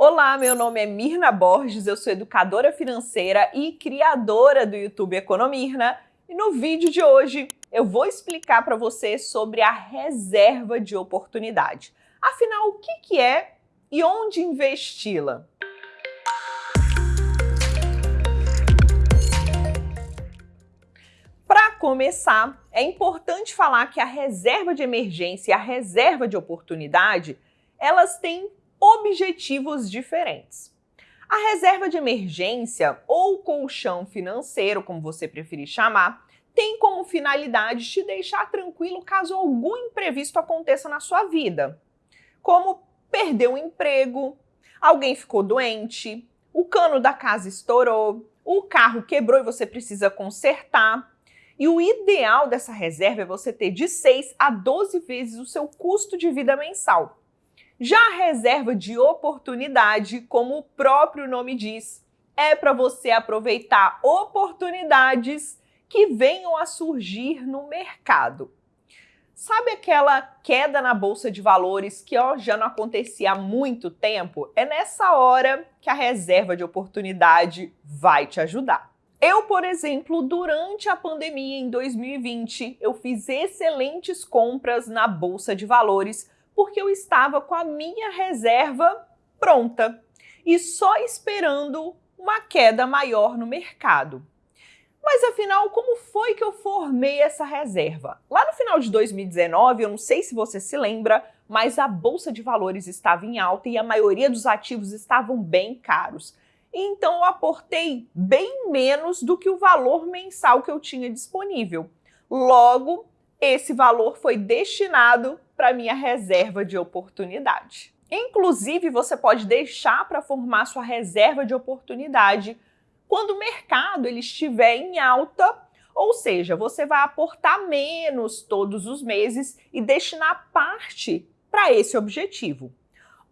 Olá, meu nome é Mirna Borges, eu sou educadora financeira e criadora do YouTube Economirna. E no vídeo de hoje eu vou explicar para você sobre a reserva de oportunidade. Afinal, o que, que é e onde investi-la? Para começar, é importante falar que a reserva de emergência e a reserva de oportunidade, elas têm objetivos diferentes. A reserva de emergência, ou colchão financeiro, como você preferir chamar, tem como finalidade te deixar tranquilo caso algum imprevisto aconteça na sua vida, como perder um emprego, alguém ficou doente, o cano da casa estourou, o carro quebrou e você precisa consertar. E o ideal dessa reserva é você ter de 6 a 12 vezes o seu custo de vida mensal. Já a reserva de oportunidade, como o próprio nome diz, é para você aproveitar oportunidades que venham a surgir no mercado. Sabe aquela queda na bolsa de valores que ó, já não acontecia há muito tempo? É nessa hora que a reserva de oportunidade vai te ajudar. Eu, por exemplo, durante a pandemia em 2020, eu fiz excelentes compras na bolsa de valores porque eu estava com a minha reserva pronta e só esperando uma queda maior no mercado. Mas afinal, como foi que eu formei essa reserva? Lá no final de 2019, eu não sei se você se lembra, mas a bolsa de valores estava em alta e a maioria dos ativos estavam bem caros. Então eu aportei bem menos do que o valor mensal que eu tinha disponível. Logo, esse valor foi destinado para minha reserva de oportunidade. Inclusive, você pode deixar para formar sua reserva de oportunidade quando o mercado ele estiver em alta, ou seja, você vai aportar menos todos os meses e destinar parte para esse objetivo.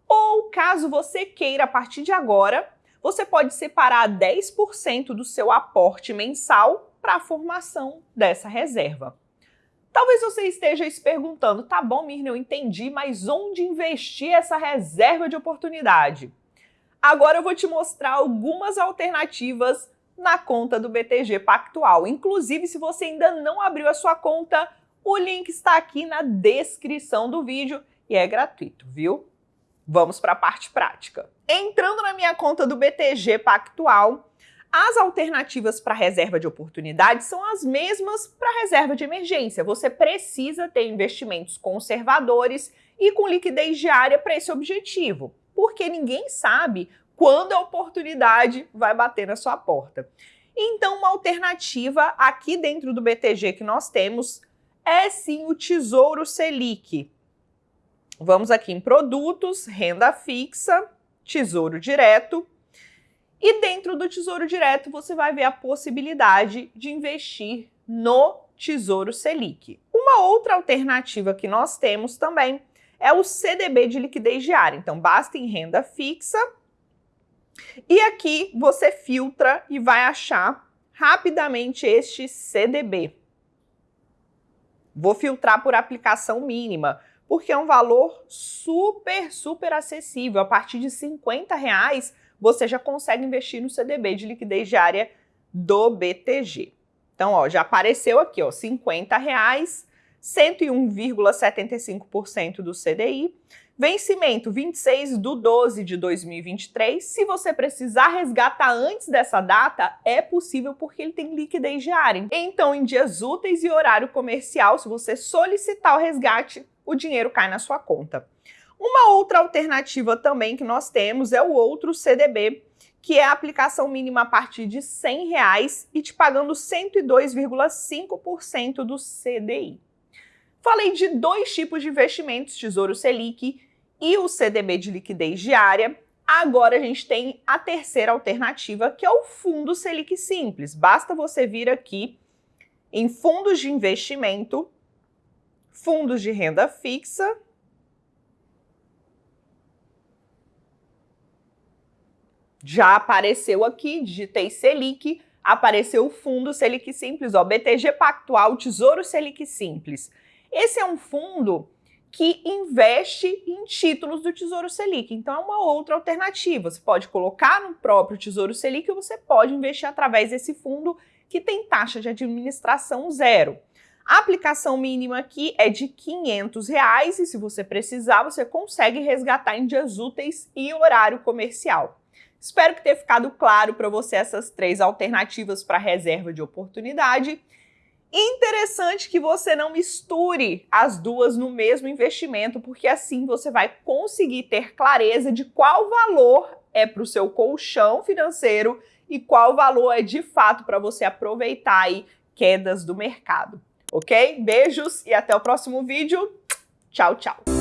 Ou caso você queira a partir de agora, você pode separar 10% do seu aporte mensal para a formação dessa reserva. Talvez você esteja se perguntando, tá bom, Mirna, eu entendi, mas onde investir essa reserva de oportunidade? Agora eu vou te mostrar algumas alternativas na conta do BTG Pactual. Inclusive, se você ainda não abriu a sua conta, o link está aqui na descrição do vídeo e é gratuito, viu? Vamos para a parte prática. Entrando na minha conta do BTG Pactual, as alternativas para reserva de oportunidade são as mesmas para reserva de emergência. Você precisa ter investimentos conservadores e com liquidez diária para esse objetivo, porque ninguém sabe quando a oportunidade vai bater na sua porta. Então, uma alternativa aqui dentro do BTG que nós temos é sim o Tesouro Selic. Vamos aqui em produtos, renda fixa, tesouro direto e dentro do Tesouro Direto você vai ver a possibilidade de investir no Tesouro Selic. Uma outra alternativa que nós temos também é o CDB de liquidez diária. Então basta em renda fixa e aqui você filtra e vai achar rapidamente este CDB. Vou filtrar por aplicação mínima, porque é um valor super, super acessível. A partir de 50 reais você já consegue investir no CDB de liquidez diária do BTG. Então, ó, já apareceu aqui, ó, 50 reais, 101,75% do CDI, vencimento 26 do 12 de 2023. Se você precisar resgatar antes dessa data, é possível porque ele tem liquidez diária. Então, em dias úteis e horário comercial, se você solicitar o resgate, o dinheiro cai na sua conta. Uma outra alternativa também que nós temos é o outro CDB, que é a aplicação mínima a partir de 100 reais e te pagando 102,5% do CDI. Falei de dois tipos de investimentos, Tesouro Selic e o CDB de liquidez diária. Agora a gente tem a terceira alternativa, que é o Fundo Selic Simples. Basta você vir aqui em fundos de investimento, fundos de renda fixa, Já apareceu aqui, digitei Selic, apareceu o fundo Selic Simples, ó, BTG Pactual Tesouro Selic Simples. Esse é um fundo que investe em títulos do Tesouro Selic. Então é uma outra alternativa. Você pode colocar no próprio Tesouro Selic ou você pode investir através desse fundo que tem taxa de administração zero. A aplicação mínima aqui é de 500 reais, e se você precisar, você consegue resgatar em dias úteis e horário comercial. Espero que tenha ficado claro para você essas três alternativas para reserva de oportunidade. Interessante que você não misture as duas no mesmo investimento, porque assim você vai conseguir ter clareza de qual valor é para o seu colchão financeiro e qual valor é de fato para você aproveitar aí quedas do mercado ok? Beijos e até o próximo vídeo. Tchau, tchau!